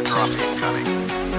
Airdrop incoming.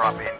drop in.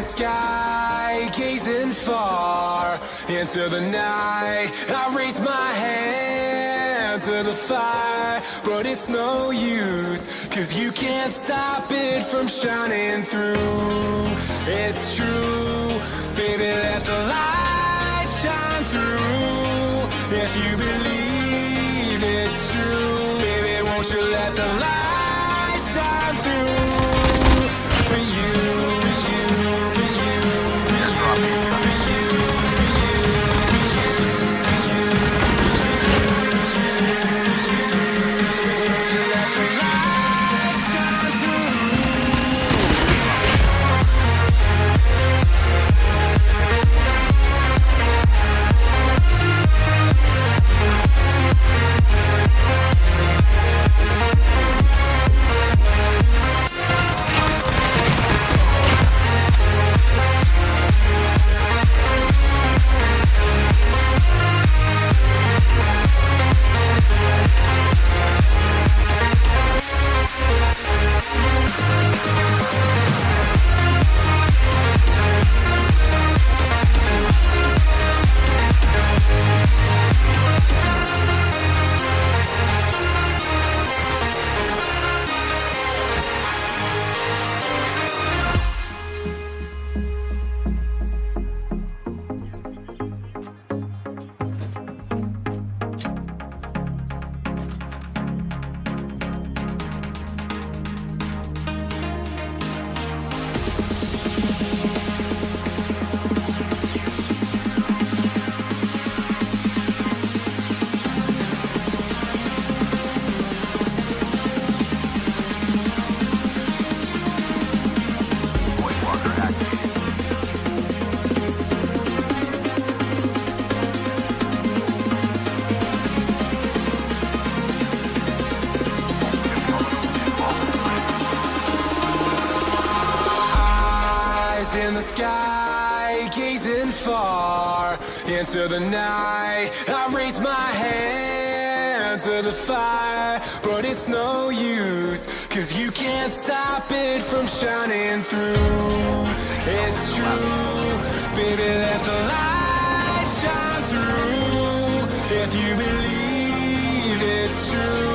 The sky, gazing far into the night. I raise my hand to the fire, but it's no use, cause you can't stop it from shining through. It's true, baby, let the light shine through. If you believe it's true, baby, won't you let the light Eyes in the sky, gazing far into the night. I raise my hand to the fire, but it's no use, cause you can't stop it from shining through. It's true, baby, let the light shine through. If you believe it's true,